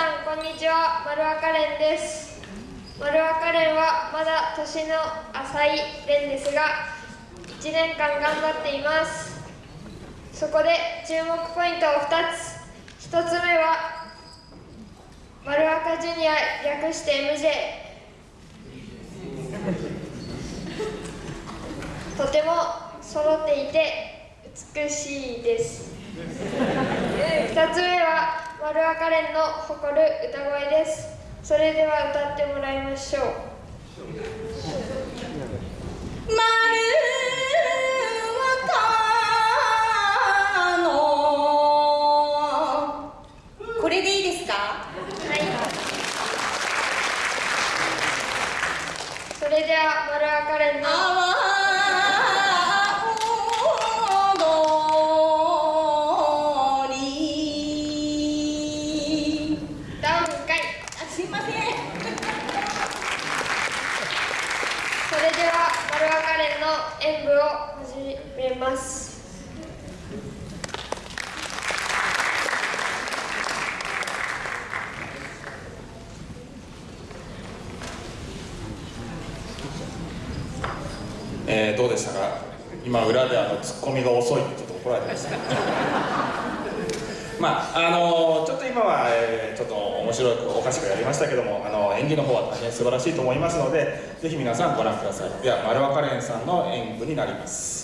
さんこんにちは。丸若蓮です。丸若蓮はまだ年の浅い蓮ですが1年間頑張っています。そこで注目ポイントを2つ。1つ目は丸若ジュニア略して MJ とても揃っていて美しいです。2つ目は丸赤レンの誇る歌声です。それでは歌ってもらいましょう。丸若の。これでいいですか？はい。それでは丸赤レンのえーどうでしたか？今裏であのツッコミが遅いってちょっと怒られてました。まああのちょっと今は、えーちょっと面白くおかしくやりましたけどもあの演技の方は大変素晴らしいと思いますのでぜひ皆さんご覧ください。では丸若蓮さんの演舞になります。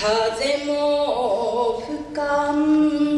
風も吹かん